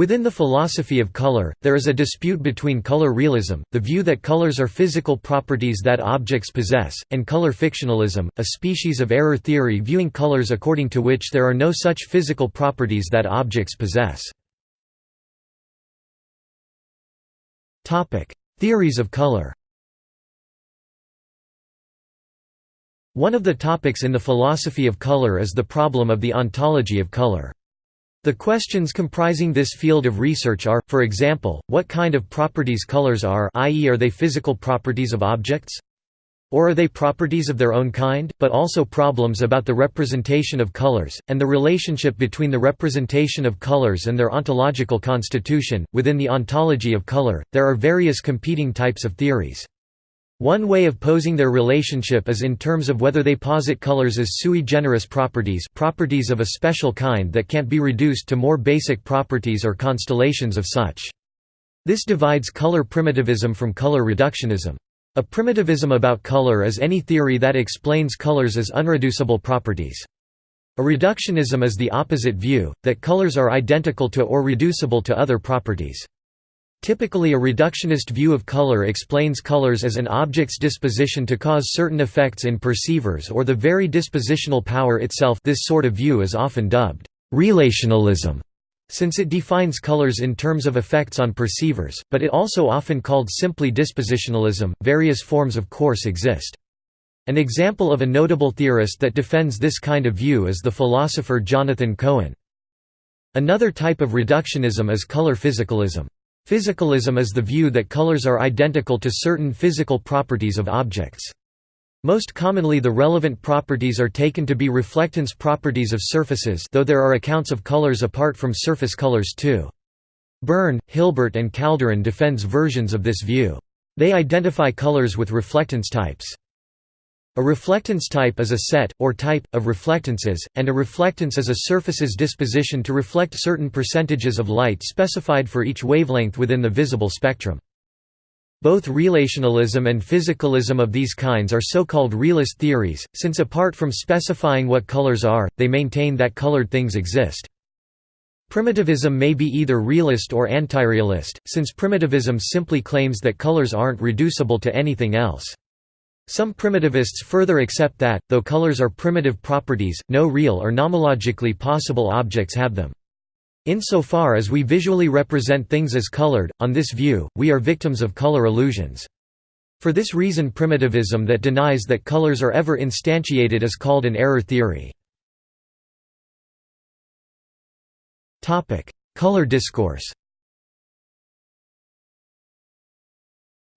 Within the philosophy of color, there is a dispute between color realism, the view that colors are physical properties that objects possess, and color fictionalism, a species of error theory viewing colors according to which there are no such physical properties that objects possess. Theories of color One of the topics in the philosophy of color is the problem of the ontology of color. The questions comprising this field of research are, for example, what kind of properties colors are i.e. are they physical properties of objects? Or are they properties of their own kind, but also problems about the representation of colors, and the relationship between the representation of colors and their ontological constitution? Within the ontology of color, there are various competing types of theories. One way of posing their relationship is in terms of whether they posit colors as sui generis properties properties of a special kind that can't be reduced to more basic properties or constellations of such. This divides color primitivism from color reductionism. A primitivism about color is any theory that explains colors as unreducible properties. A reductionism is the opposite view, that colors are identical to or reducible to other properties. Typically a reductionist view of color explains colors as an object's disposition to cause certain effects in perceivers or the very dispositional power itself this sort of view is often dubbed relationalism since it defines colors in terms of effects on perceivers, but it also often called simply dispositionalism. Various forms of course exist. An example of a notable theorist that defends this kind of view is the philosopher Jonathan Cohen. Another type of reductionism is color physicalism. Physicalism is the view that colors are identical to certain physical properties of objects. Most commonly the relevant properties are taken to be reflectance properties of surfaces though there are accounts of colors apart from surface colors too. Byrne, Hilbert and Kalderon defends versions of this view. They identify colors with reflectance types. A reflectance type is a set, or type, of reflectances, and a reflectance is a surface's disposition to reflect certain percentages of light specified for each wavelength within the visible spectrum. Both relationalism and physicalism of these kinds are so-called realist theories, since apart from specifying what colors are, they maintain that colored things exist. Primitivism may be either realist or anti-realist, since primitivism simply claims that colors aren't reducible to anything else. Some primitivists further accept that, though colors are primitive properties, no real or nomologically possible objects have them. Insofar as we visually represent things as colored, on this view, we are victims of color illusions. For this reason primitivism that denies that colors are ever instantiated is called an error theory. Color discourse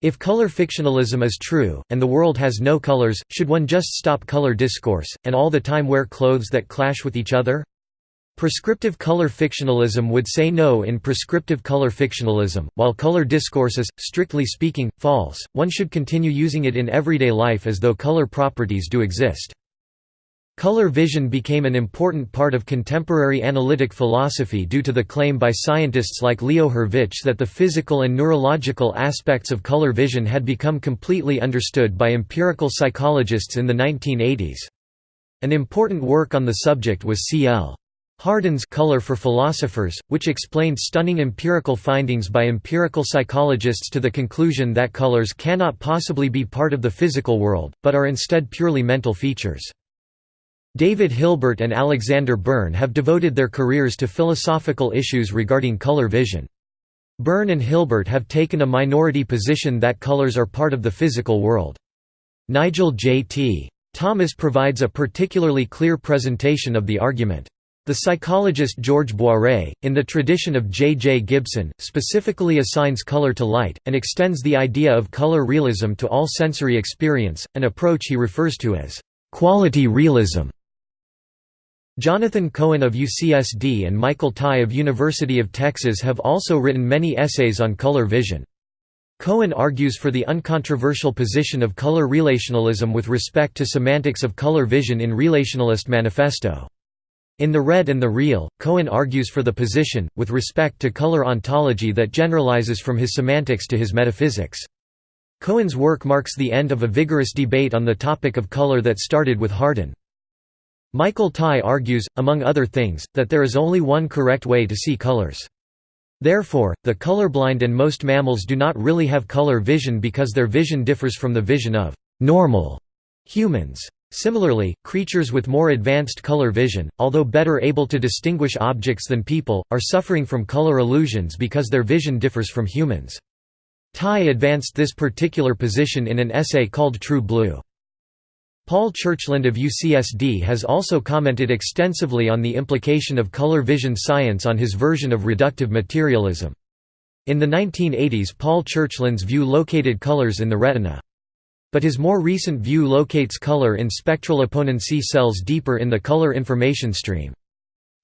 If color fictionalism is true, and the world has no colors, should one just stop color discourse, and all the time wear clothes that clash with each other? Prescriptive color fictionalism would say no in prescriptive color fictionalism, while color discourse is, strictly speaking, false, one should continue using it in everyday life as though color properties do exist. Color vision became an important part of contemporary analytic philosophy due to the claim by scientists like Leo Hurvich that the physical and neurological aspects of color vision had become completely understood by empirical psychologists in the 1980s. An important work on the subject was C.L. Hardin's Color for Philosophers, which explained stunning empirical findings by empirical psychologists to the conclusion that colors cannot possibly be part of the physical world, but are instead purely mental features. David Hilbert and Alexander Byrne have devoted their careers to philosophical issues regarding color vision. Byrne and Hilbert have taken a minority position that colors are part of the physical world. Nigel J. T. Thomas provides a particularly clear presentation of the argument. The psychologist George Boeree, in the tradition of J. J. Gibson, specifically assigns color to light, and extends the idea of color realism to all sensory experience, an approach he refers to as quality realism. Jonathan Cohen of UCSD and Michael Tye of University of Texas have also written many essays on color vision. Cohen argues for the uncontroversial position of color relationalism with respect to semantics of color vision in Relationalist Manifesto. In The Red and the Real, Cohen argues for the position, with respect to color ontology that generalizes from his semantics to his metaphysics. Cohen's work marks the end of a vigorous debate on the topic of color that started with Hardin. Michael Tye argues, among other things, that there is only one correct way to see colors. Therefore, the colorblind and most mammals do not really have color vision because their vision differs from the vision of normal humans. Similarly, creatures with more advanced color vision, although better able to distinguish objects than people, are suffering from color illusions because their vision differs from humans. Tye advanced this particular position in an essay called True Blue. Paul Churchland of UCSD has also commented extensively on the implication of color vision science on his version of reductive materialism. In the 1980s Paul Churchland's view located colors in the retina. But his more recent view locates color in spectral opponency cells deeper in the color information stream.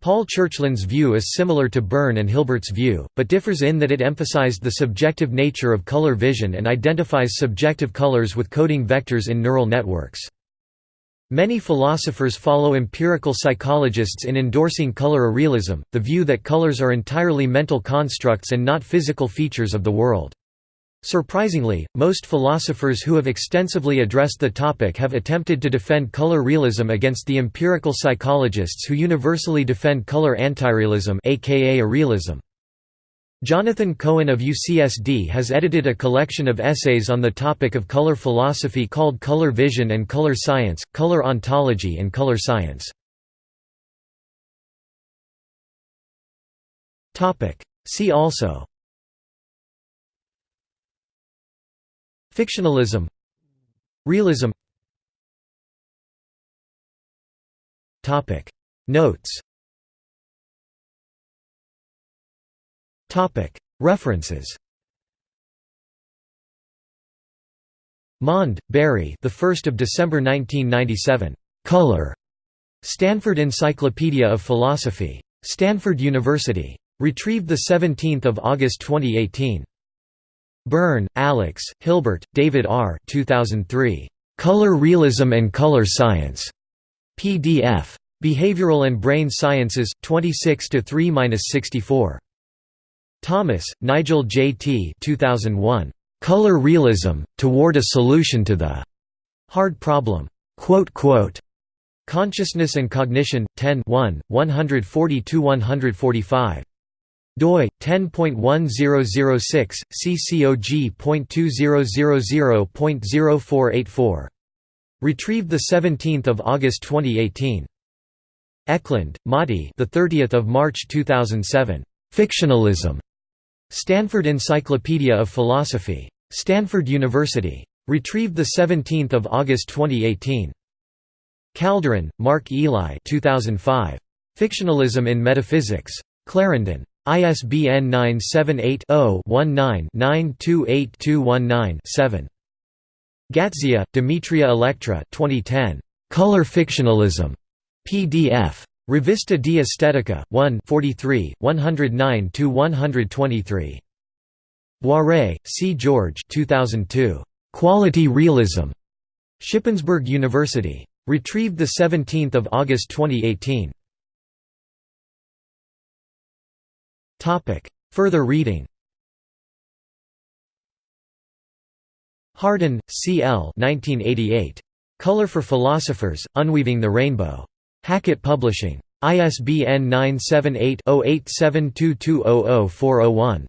Paul Churchland's view is similar to Byrne and Hilbert's view, but differs in that it emphasized the subjective nature of color vision and identifies subjective colors with coding vectors in neural networks. Many philosophers follow empirical psychologists in endorsing color realism, the view that colors are entirely mental constructs and not physical features of the world. Surprisingly, most philosophers who have extensively addressed the topic have attempted to defend color realism against the empirical psychologists who universally defend color antirealism aka a realism. Jonathan Cohen of UCSD has edited a collection of essays on the topic of color philosophy called Color Vision and Color Science, Color Ontology and Color Science. See also. Fictionalism. Realism. Notes References Maund, Barry. The 1st of December 1997. Color. Stanford Encyclopedia of Philosophy. Stanford University. Retrieved the 17th of August 2018. Byrne, Alex, Hilbert, David R. 2003. Color Realism and Color Science. PDF. Behavioral and Brain Sciences 26 to 3-64. Thomas, Nigel J. T. 2001. Color Realism, Toward a Solution to the Hard Problem. Consciousness and Cognition, 10 142–145. doi 10.1006 ccog.2000.0484 retrieved the 17th of August 2018 Eklund, Matti the 30th of March 2007 fictionalism Stanford Encyclopedia of Philosophy. Stanford University. Retrieved 17 August 2018. Kalderon, Mark Eli 2005. Fictionalism in Metaphysics. Clarendon. ISBN 978 0 19 928219 7. Gatzia, Demetria Electra 2010. Color Fictionalism. PDF. Rivista di Estetica, 1 43, 109–123. Boeree, C. George 2002. Quality Realism. Shippensburg University. Retrieved 17 August 2018. Further reading Hardin, C. L. 1988. Color for Philosophers, Unweaving the Rainbow. Hackett Publishing. ISBN 978 0872200401.